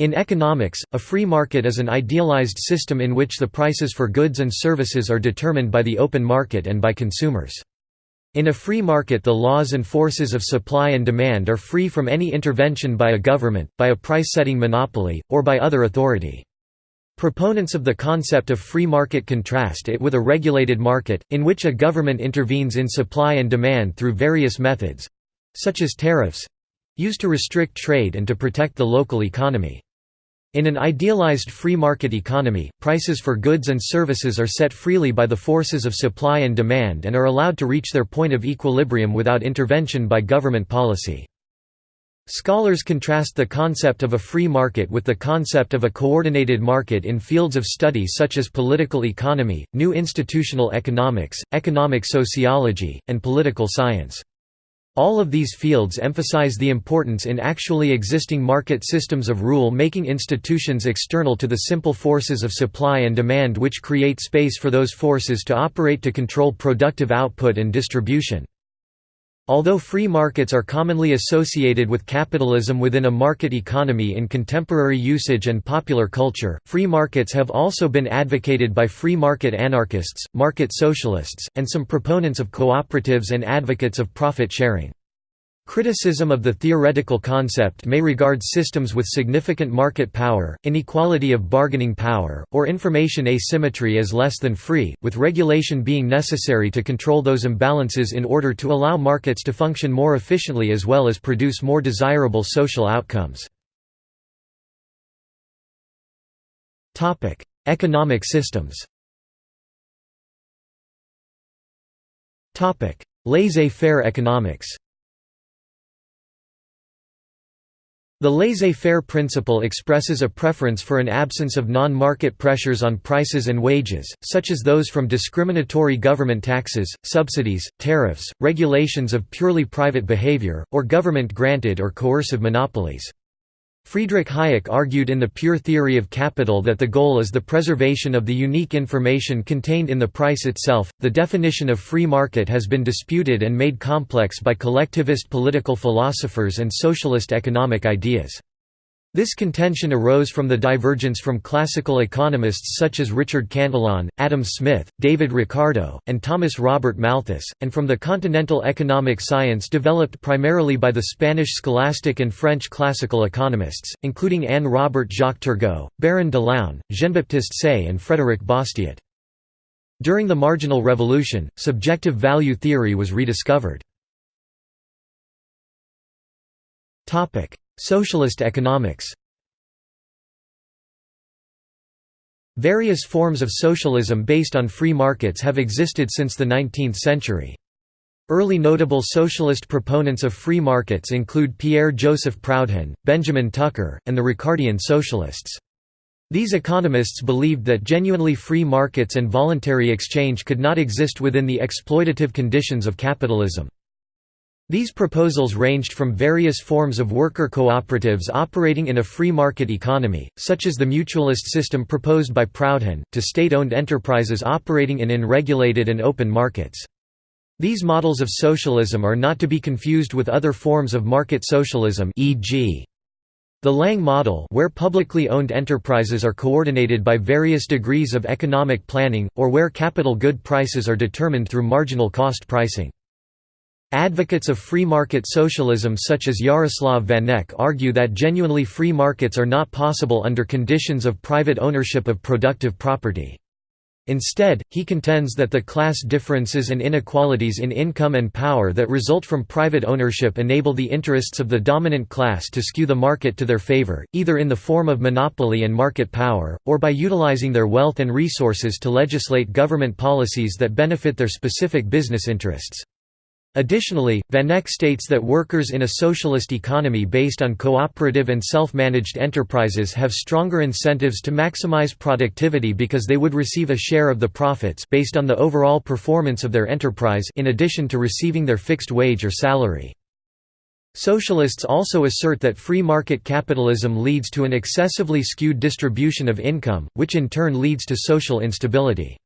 In economics, a free market is an idealized system in which the prices for goods and services are determined by the open market and by consumers. In a free market the laws and forces of supply and demand are free from any intervention by a government, by a price-setting monopoly, or by other authority. Proponents of the concept of free market contrast it with a regulated market, in which a government intervenes in supply and demand through various methods—such as tariffs—used to restrict trade and to protect the local economy. In an idealized free market economy, prices for goods and services are set freely by the forces of supply and demand and are allowed to reach their point of equilibrium without intervention by government policy. Scholars contrast the concept of a free market with the concept of a coordinated market in fields of study such as political economy, new institutional economics, economic sociology, and political science. All of these fields emphasize the importance in actually existing market systems of rule-making institutions external to the simple forces of supply and demand which create space for those forces to operate to control productive output and distribution. Although free markets are commonly associated with capitalism within a market economy in contemporary usage and popular culture, free markets have also been advocated by free market anarchists, market socialists, and some proponents of cooperatives and advocates of profit sharing. Criticism of the theoretical concept may regard systems with significant market power, inequality of bargaining power, or information asymmetry as less than free, with regulation being necessary to control those imbalances in order to allow markets to function more efficiently as well as produce more desirable social outcomes. Economic systems Laissez-faire economics The laissez-faire principle expresses a preference for an absence of non-market pressures on prices and wages, such as those from discriminatory government taxes, subsidies, tariffs, regulations of purely private behavior, or government-granted or coercive monopolies. Friedrich Hayek argued in The Pure Theory of Capital that the goal is the preservation of the unique information contained in the price itself. The definition of free market has been disputed and made complex by collectivist political philosophers and socialist economic ideas. This contention arose from the divergence from classical economists such as Richard Cantillon, Adam Smith, David Ricardo, and Thomas Robert Malthus, and from the continental economic science developed primarily by the Spanish scholastic and French classical economists, including Anne Robert Jacques Turgot, Baron de l'Aulne, Jean-Baptiste Say and Frédéric Bastiat. During the Marginal Revolution, subjective value theory was rediscovered. Socialist economics Various forms of socialism based on free markets have existed since the 19th century. Early notable socialist proponents of free markets include Pierre-Joseph Proudhon, Benjamin Tucker, and the Ricardian socialists. These economists believed that genuinely free markets and voluntary exchange could not exist within the exploitative conditions of capitalism. These proposals ranged from various forms of worker cooperatives operating in a free market economy, such as the mutualist system proposed by Proudhon, to state-owned enterprises operating in unregulated and open markets. These models of socialism are not to be confused with other forms of market socialism e.g. The Lange model where publicly owned enterprises are coordinated by various degrees of economic planning, or where capital good prices are determined through marginal cost pricing. Advocates of free market socialism such as Jaroslav Vanek argue that genuinely free markets are not possible under conditions of private ownership of productive property. Instead, he contends that the class differences and inequalities in income and power that result from private ownership enable the interests of the dominant class to skew the market to their favor, either in the form of monopoly and market power, or by utilizing their wealth and resources to legislate government policies that benefit their specific business interests. Additionally, Vanek states that workers in a socialist economy based on cooperative and self-managed enterprises have stronger incentives to maximize productivity because they would receive a share of the profits based on the overall performance of their enterprise in addition to receiving their fixed wage or salary. Socialists also assert that free market capitalism leads to an excessively skewed distribution of income, which in turn leads to social instability.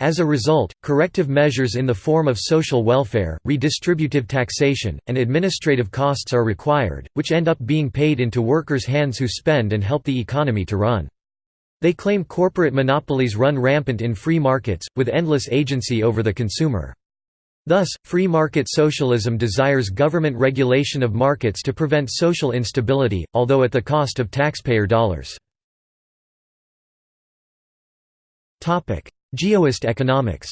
As a result, corrective measures in the form of social welfare, redistributive taxation, and administrative costs are required, which end up being paid into workers' hands who spend and help the economy to run. They claim corporate monopolies run rampant in free markets, with endless agency over the consumer. Thus, free market socialism desires government regulation of markets to prevent social instability, although at the cost of taxpayer dollars. Geoist economics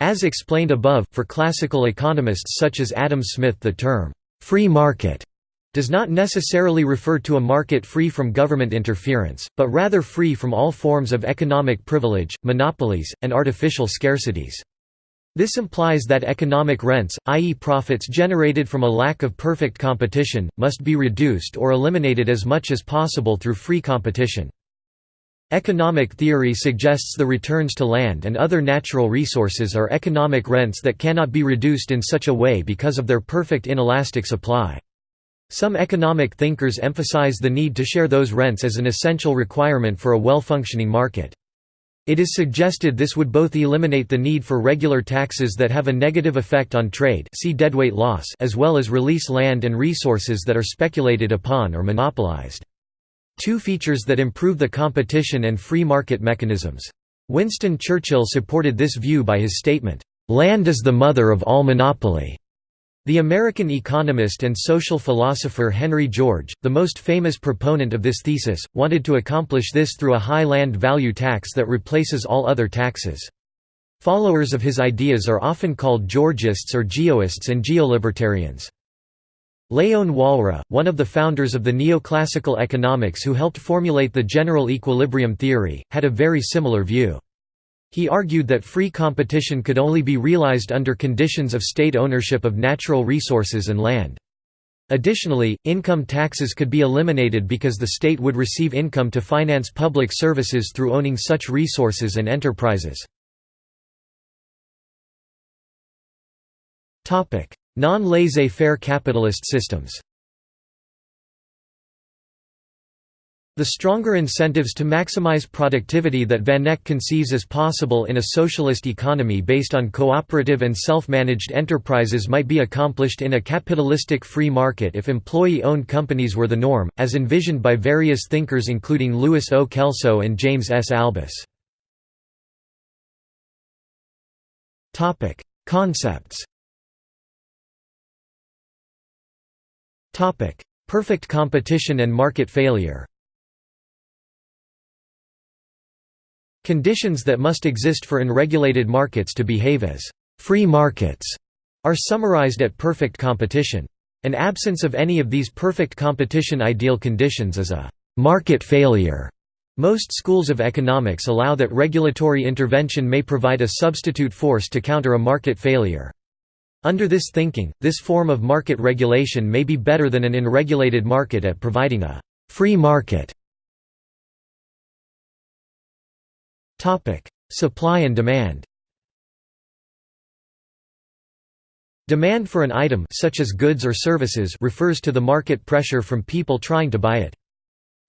As explained above, for classical economists such as Adam Smith the term, "'free market' does not necessarily refer to a market free from government interference, but rather free from all forms of economic privilege, monopolies, and artificial scarcities. This implies that economic rents, i.e. profits generated from a lack of perfect competition, must be reduced or eliminated as much as possible through free competition. Economic theory suggests the returns to land and other natural resources are economic rents that cannot be reduced in such a way because of their perfect inelastic supply. Some economic thinkers emphasize the need to share those rents as an essential requirement for a well-functioning market. It is suggested this would both eliminate the need for regular taxes that have a negative effect on trade see deadweight loss as well as release land and resources that are speculated upon or monopolized. Two features that improve the competition and free market mechanisms. Winston Churchill supported this view by his statement, "'Land is the mother of all monopoly'". The American economist and social philosopher Henry George, the most famous proponent of this thesis, wanted to accomplish this through a high land value tax that replaces all other taxes. Followers of his ideas are often called Georgists or Geoists and Geolibertarians. Léon Walras, one of the founders of the neoclassical economics who helped formulate the general equilibrium theory, had a very similar view. He argued that free competition could only be realized under conditions of state ownership of natural resources and land. Additionally, income taxes could be eliminated because the state would receive income to finance public services through owning such resources and enterprises. Non-laissez-faire capitalist systems The stronger incentives to maximize productivity that Vanek conceives as possible in a socialist economy based on cooperative and self-managed enterprises might be accomplished in a capitalistic free market if employee-owned companies were the norm, as envisioned by various thinkers including Louis O. Kelso and James S. Albus. Concepts Perfect competition and market failure Conditions that must exist for unregulated markets to behave as «free markets» are summarized at perfect competition. An absence of any of these perfect competition ideal conditions is a «market failure». Most schools of economics allow that regulatory intervention may provide a substitute force to counter a market failure. Under this thinking, this form of market regulation may be better than an unregulated market at providing a «free market». Supply and demand Demand for an item such as goods or services refers to the market pressure from people trying to buy it.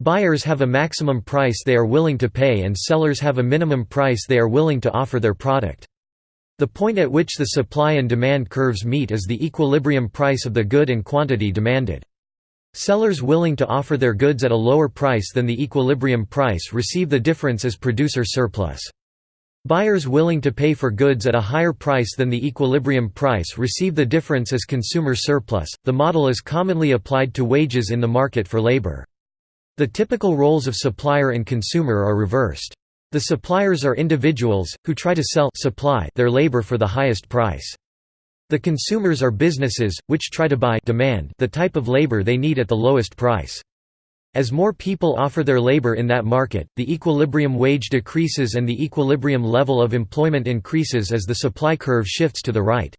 Buyers have a maximum price they are willing to pay and sellers have a minimum price they are willing to offer their product. The point at which the supply and demand curves meet is the equilibrium price of the good and quantity demanded. Sellers willing to offer their goods at a lower price than the equilibrium price receive the difference as producer surplus. Buyers willing to pay for goods at a higher price than the equilibrium price receive the difference as consumer surplus. The model is commonly applied to wages in the market for labor. The typical roles of supplier and consumer are reversed. The suppliers are individuals, who try to sell supply their labor for the highest price. The consumers are businesses, which try to buy demand the type of labor they need at the lowest price. As more people offer their labor in that market, the equilibrium wage decreases and the equilibrium level of employment increases as the supply curve shifts to the right.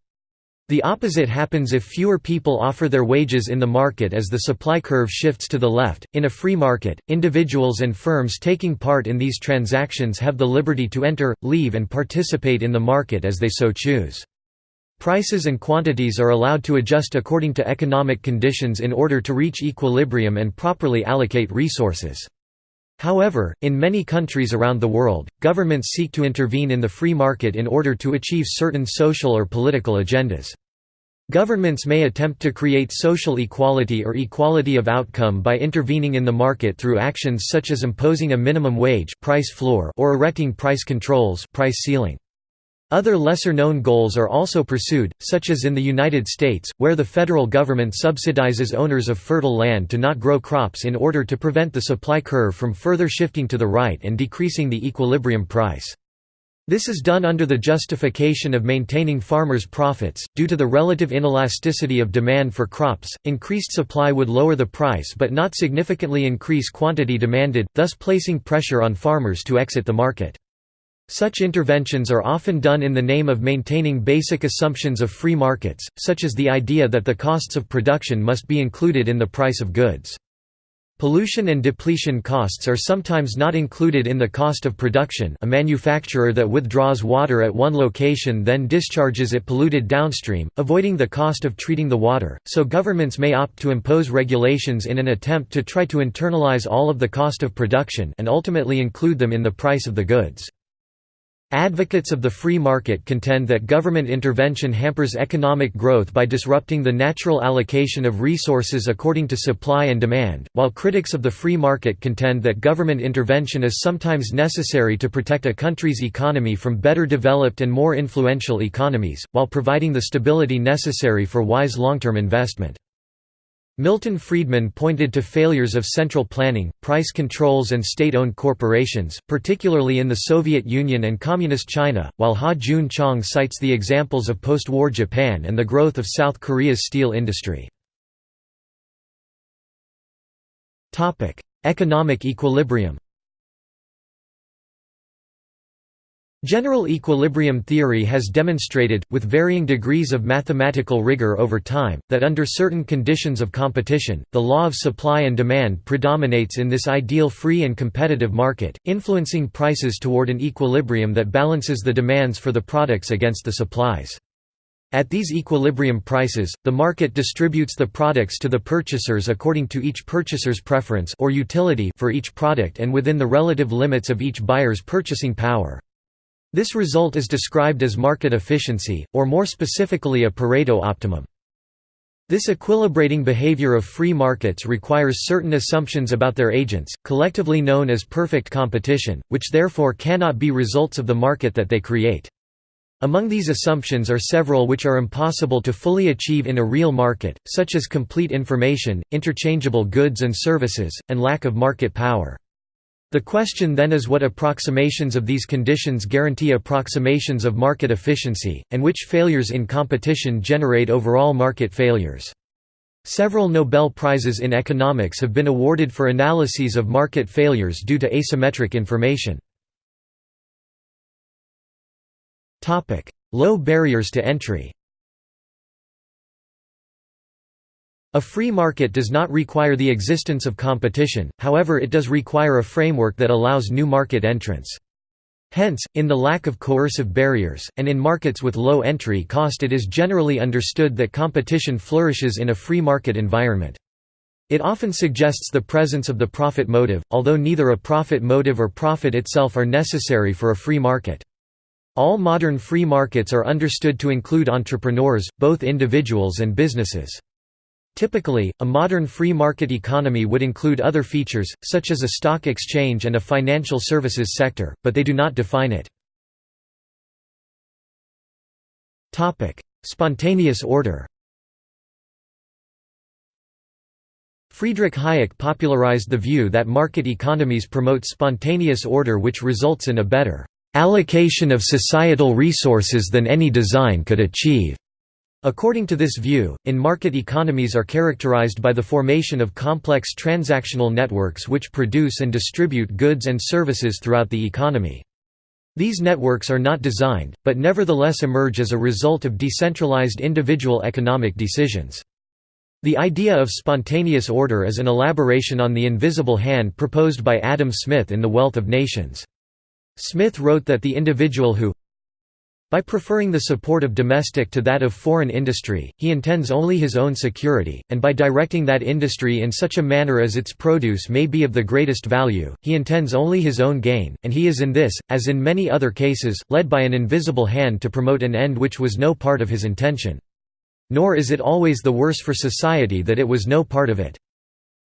The opposite happens if fewer people offer their wages in the market as the supply curve shifts to the left. In a free market, individuals and firms taking part in these transactions have the liberty to enter, leave, and participate in the market as they so choose. Prices and quantities are allowed to adjust according to economic conditions in order to reach equilibrium and properly allocate resources. However, in many countries around the world, governments seek to intervene in the free market in order to achieve certain social or political agendas. Governments may attempt to create social equality or equality of outcome by intervening in the market through actions such as imposing a minimum wage price floor or erecting price controls price ceiling. Other lesser-known goals are also pursued, such as in the United States, where the federal government subsidizes owners of fertile land to not grow crops in order to prevent the supply curve from further shifting to the right and decreasing the equilibrium price. This is done under the justification of maintaining farmers' profits. Due to the relative inelasticity of demand for crops, increased supply would lower the price but not significantly increase quantity demanded, thus placing pressure on farmers to exit the market. Such interventions are often done in the name of maintaining basic assumptions of free markets, such as the idea that the costs of production must be included in the price of goods. Pollution and depletion costs are sometimes not included in the cost of production a manufacturer that withdraws water at one location then discharges it polluted downstream, avoiding the cost of treating the water, so governments may opt to impose regulations in an attempt to try to internalize all of the cost of production and ultimately include them in the price of the goods. Advocates of the free market contend that government intervention hampers economic growth by disrupting the natural allocation of resources according to supply and demand, while critics of the free market contend that government intervention is sometimes necessary to protect a country's economy from better developed and more influential economies, while providing the stability necessary for wise long-term investment. Milton Friedman pointed to failures of central planning, price controls and state-owned corporations, particularly in the Soviet Union and Communist China, while Ha-Joon Chang cites the examples of post-war Japan and the growth of South Korea's steel industry. Economic equilibrium General equilibrium theory has demonstrated, with varying degrees of mathematical rigor over time, that under certain conditions of competition, the law of supply and demand predominates in this ideal free and competitive market, influencing prices toward an equilibrium that balances the demands for the products against the supplies. At these equilibrium prices, the market distributes the products to the purchasers according to each purchaser's preference or utility for each product and within the relative limits of each buyer's purchasing power. This result is described as market efficiency, or more specifically a Pareto optimum. This equilibrating behavior of free markets requires certain assumptions about their agents, collectively known as perfect competition, which therefore cannot be results of the market that they create. Among these assumptions are several which are impossible to fully achieve in a real market, such as complete information, interchangeable goods and services, and lack of market power. The question then is what approximations of these conditions guarantee approximations of market efficiency, and which failures in competition generate overall market failures. Several Nobel Prizes in economics have been awarded for analyses of market failures due to asymmetric information. Low barriers to entry A free market does not require the existence of competition, however it does require a framework that allows new market entrants. Hence, in the lack of coercive barriers, and in markets with low entry cost it is generally understood that competition flourishes in a free market environment. It often suggests the presence of the profit motive, although neither a profit motive or profit itself are necessary for a free market. All modern free markets are understood to include entrepreneurs, both individuals and businesses. Typically, a modern free market economy would include other features, such as a stock exchange and a financial services sector, but they do not define it. Spontaneous order Friedrich Hayek popularized the view that market economies promote spontaneous order which results in a better allocation of societal resources than any design could achieve. According to this view, in-market economies are characterized by the formation of complex transactional networks which produce and distribute goods and services throughout the economy. These networks are not designed, but nevertheless emerge as a result of decentralized individual economic decisions. The idea of spontaneous order is an elaboration on the invisible hand proposed by Adam Smith in The Wealth of Nations. Smith wrote that the individual who By preferring the support of domestic to that of foreign industry, he intends only his own security, and by directing that industry in such a manner as its produce may be of the greatest value, he intends only his own gain, and he is in this, as in many other cases, led by an invisible hand to promote an end which was no part of his intention. Nor is it always the worse for society that it was no part of it.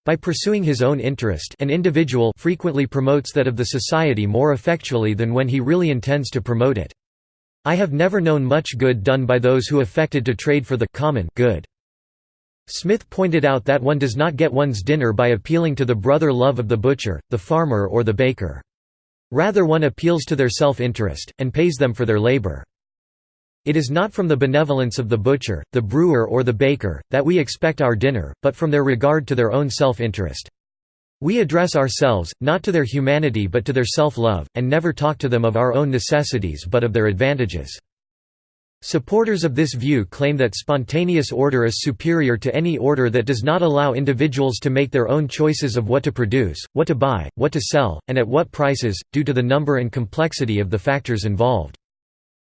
By pursuing his own interest an individual frequently promotes that of the society more effectually than when he really intends to promote it. I have never known much good done by those who affected to trade for the common good. Smith pointed out that one does not get one's dinner by appealing to the brother love of the butcher, the farmer or the baker. Rather one appeals to their self-interest, and pays them for their labor. It is not from the benevolence of the butcher, the brewer or the baker, that we expect our dinner, but from their regard to their own self-interest. We address ourselves, not to their humanity but to their self-love, and never talk to them of our own necessities but of their advantages. Supporters of this view claim that spontaneous order is superior to any order that does not allow individuals to make their own choices of what to produce, what to buy, what to sell, and at what prices, due to the number and complexity of the factors involved.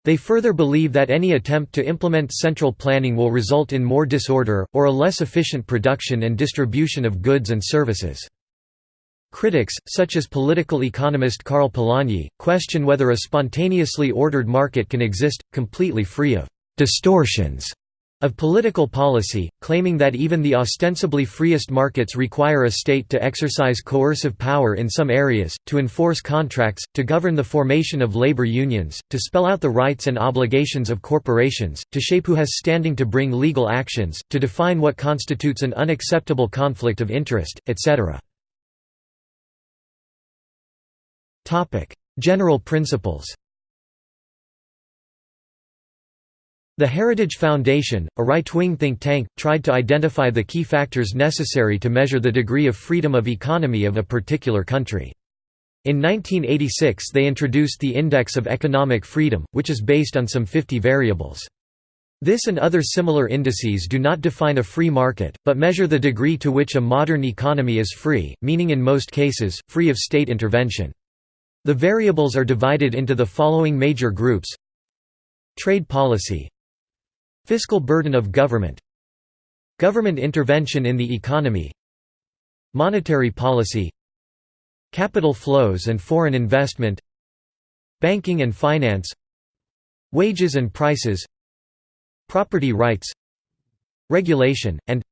They further believe that any attempt to implement central planning will result in more disorder, or a less efficient production and distribution of goods and services. Critics, such as political economist Karl Polanyi, question whether a spontaneously ordered market can exist, completely free of «distortions» of political policy, claiming that even the ostensibly freest markets require a state to exercise coercive power in some areas, to enforce contracts, to govern the formation of labor unions, to spell out the rights and obligations of corporations, to shape who has standing to bring legal actions, to define what constitutes an unacceptable conflict of interest, etc. General principles The Heritage Foundation, a right-wing think tank, tried to identify the key factors necessary to measure the degree of freedom of economy of a particular country. In 1986 they introduced the Index of Economic Freedom, which is based on some 50 variables. This and other similar indices do not define a free market, but measure the degree to which a modern economy is free, meaning in most cases, free of state intervention. The variables are divided into the following major groups. Trade policy. Fiscal burden of government. Government intervention in the economy. Monetary policy. Capital flows and foreign investment. Banking and finance. Wages and prices. Property rights. Regulation, and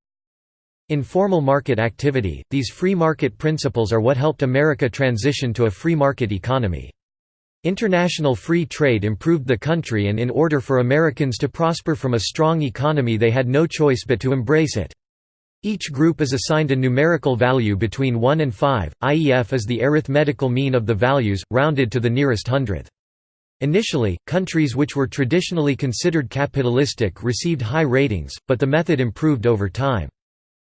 Informal market activity – These free market principles are what helped America transition to a free market economy. International free trade improved the country and in order for Americans to prosper from a strong economy they had no choice but to embrace it. Each group is assigned a numerical value between 1 and 5, IEF is the arithmetical mean of the values, rounded to the nearest hundredth. Initially, countries which were traditionally considered capitalistic received high ratings, but the method improved over time.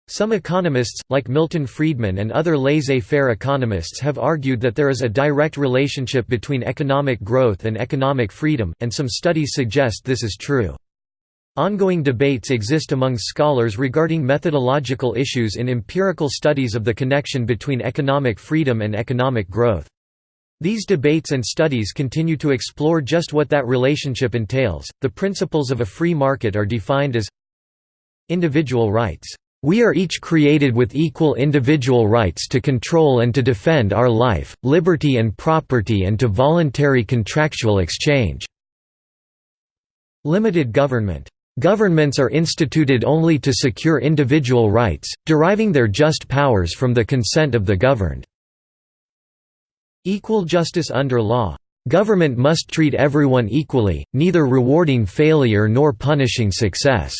Some economists, like Milton Friedman and other laissez-faire economists have argued that there is a direct relationship between economic growth and economic freedom, and some studies suggest this is true. Ongoing debates exist among scholars regarding methodological issues in empirical studies of the connection between economic freedom and economic growth. These debates and studies continue to explore just what that relationship entails. The principles of a free market are defined as individual rights we are each created with equal individual rights to control and to defend our life, liberty and property and to voluntary contractual exchange." Limited government. Governments are instituted only to secure individual rights, deriving their just powers from the consent of the governed. Equal justice under law. Government must treat everyone equally, neither rewarding failure nor punishing success.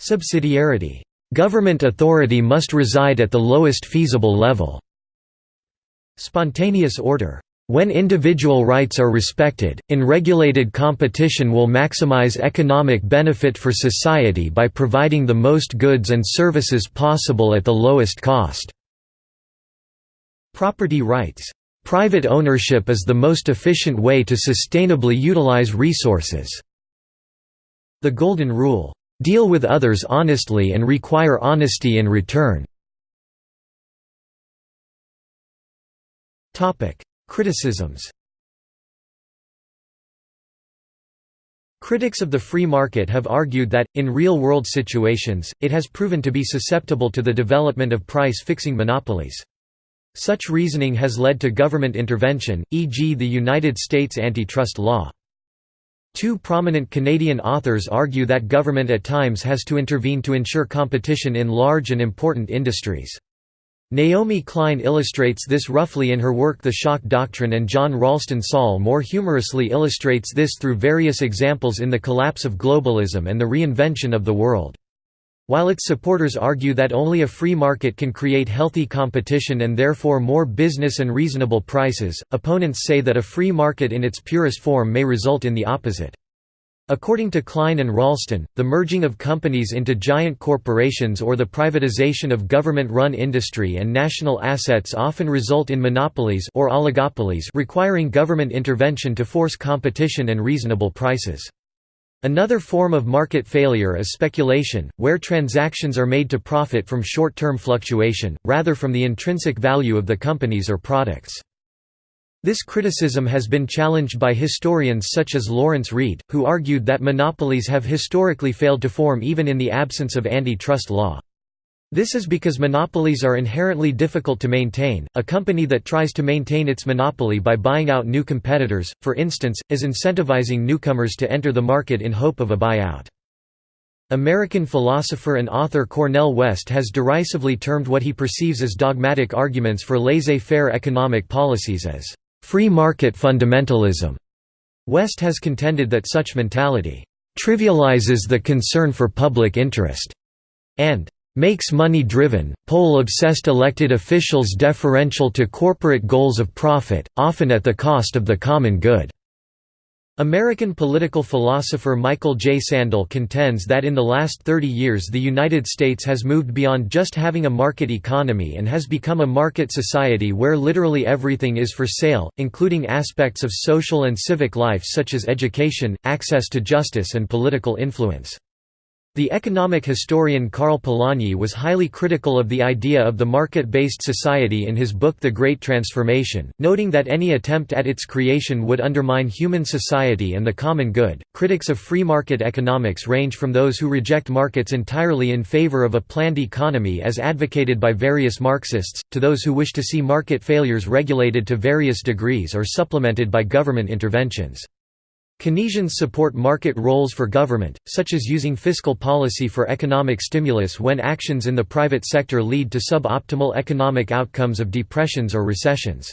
Subsidiarity. Government authority must reside at the lowest feasible level. Spontaneous order. When individual rights are respected, unregulated competition will maximize economic benefit for society by providing the most goods and services possible at the lowest cost. Property rights. Private ownership is the most efficient way to sustainably utilize resources. The Golden Rule Deal with others honestly and require honesty in return. Criticisms Critics of the free market have argued that, in real-world situations, it has proven to be susceptible to the development of price-fixing monopolies. Such reasoning has led to government intervention, e.g. the United States antitrust law. Two prominent Canadian authors argue that government at times has to intervene to ensure competition in large and important industries. Naomi Klein illustrates this roughly in her work The Shock Doctrine and John Ralston Saul more humorously illustrates this through various examples in The Collapse of Globalism and The Reinvention of the World. While its supporters argue that only a free market can create healthy competition and therefore more business and reasonable prices, opponents say that a free market in its purest form may result in the opposite. According to Klein and Ralston, the merging of companies into giant corporations or the privatization of government-run industry and national assets often result in monopolies or oligopolies requiring government intervention to force competition and reasonable prices. Another form of market failure is speculation, where transactions are made to profit from short-term fluctuation, rather from the intrinsic value of the companies or products. This criticism has been challenged by historians such as Lawrence Reed, who argued that monopolies have historically failed to form even in the absence of antitrust law. This is because monopolies are inherently difficult to maintain. A company that tries to maintain its monopoly by buying out new competitors, for instance, is incentivizing newcomers to enter the market in hope of a buyout. American philosopher and author Cornel West has derisively termed what he perceives as dogmatic arguments for laissez-faire economic policies as free market fundamentalism. West has contended that such mentality trivializes the concern for public interest and makes money-driven, poll-obsessed elected officials deferential to corporate goals of profit, often at the cost of the common good. American political philosopher Michael J. Sandel contends that in the last 30 years the United States has moved beyond just having a market economy and has become a market society where literally everything is for sale, including aspects of social and civic life such as education, access to justice and political influence. The economic historian Karl Polanyi was highly critical of the idea of the market-based society in his book The Great Transformation, noting that any attempt at its creation would undermine human society and the common good. Critics of free market economics range from those who reject markets entirely in favor of a planned economy as advocated by various Marxists, to those who wish to see market failures regulated to various degrees or supplemented by government interventions. Keynesians support market roles for government, such as using fiscal policy for economic stimulus when actions in the private sector lead to suboptimal economic outcomes of depressions or recessions.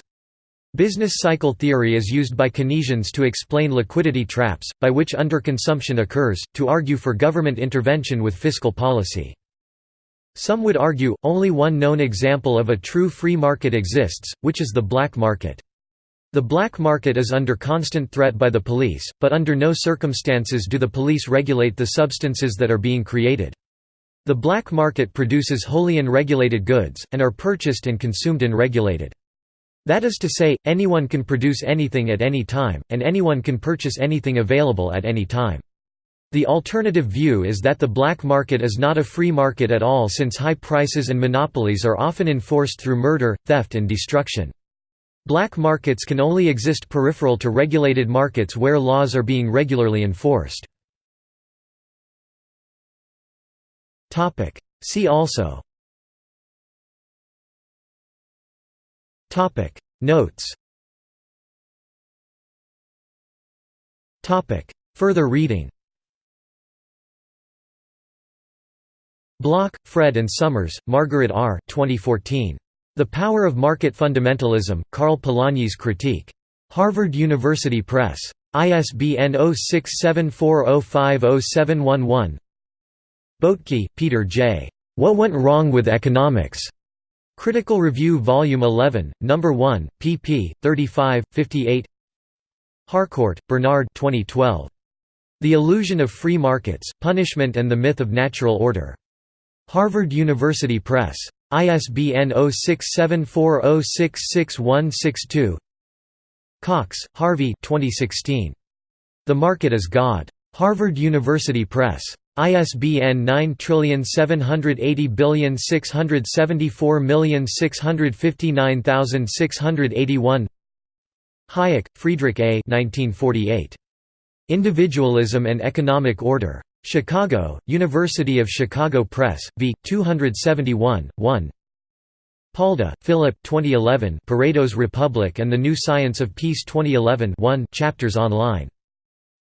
Business cycle theory is used by Keynesians to explain liquidity traps, by which underconsumption occurs, to argue for government intervention with fiscal policy. Some would argue, only one known example of a true free market exists, which is the black market. The black market is under constant threat by the police, but under no circumstances do the police regulate the substances that are being created. The black market produces wholly unregulated goods, and are purchased and consumed unregulated. That is to say, anyone can produce anything at any time, and anyone can purchase anything available at any time. The alternative view is that the black market is not a free market at all since high prices and monopolies are often enforced through murder, theft and destruction. Black markets can only exist peripheral to regulated markets where laws are being regularly enforced. See also Notes Further reading Block, Fred and Somers, Margaret R. 2014. The Power of Market Fundamentalism, Karl Polanyi's Critique. Harvard University Press. ISBN 0674050711 Boettke, Peter J. What Went Wrong with Economics? Critical Review Volume 11, No. 1, pp. 35, 58 Harcourt, Bernard 2012. The Illusion of Free Markets, Punishment and the Myth of Natural Order. Harvard University Press. ISBN 0674066162 Cox, Harvey 2016. The Market is God. Harvard University Press. ISBN 9780674659681 Hayek, Friedrich A. 1948. Individualism and Economic Order. Chicago, University of Chicago Press, v. 271, 1 Palda, Philip 2011 Pareto's Republic and the New Science of Peace 2011 1 chapters online.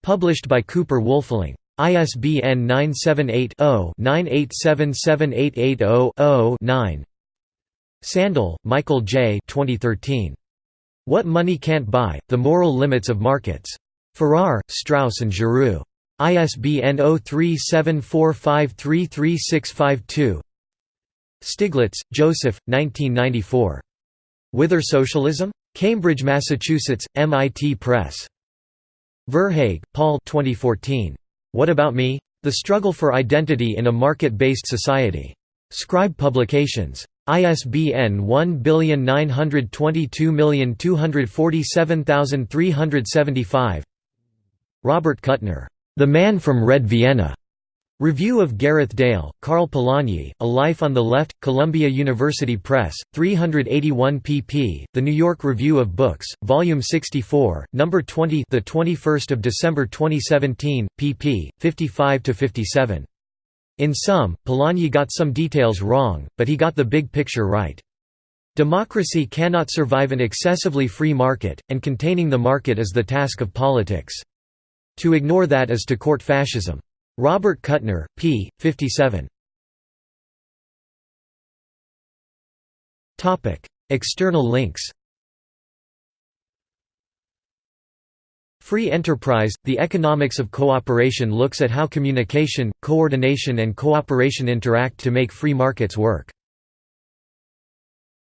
Published by Cooper Wolfling. ISBN 978-0-9877880-0-9 Sandel, Michael J. 2013. What Money Can't Buy, The Moral Limits of Markets. Farrar, Straus and Giroux. ISBN 0374533652 Stiglitz, Joseph, 1994. Whither Socialism? Cambridge, Massachusetts, MIT Press. Verhaeghe, Paul 2014. What About Me? The Struggle for Identity in a Market-Based Society. Scribe Publications. ISBN 1922247375 Robert Kuttner. The Man from Red Vienna. Review of Gareth Dale, Karl Polanyi, A Life on the Left, Columbia University Press, 381 pp. The New York Review of Books, Volume 64, Number 20, the 21st of December 2017, pp. 55 to 57. In sum, Polanyi got some details wrong, but he got the big picture right. Democracy cannot survive an excessively free market, and containing the market is the task of politics. To ignore that is to court fascism. Robert Kuttner, p. 57. External links Free Enterprise – The Economics of Cooperation looks at how communication, coordination and cooperation interact to make free markets work.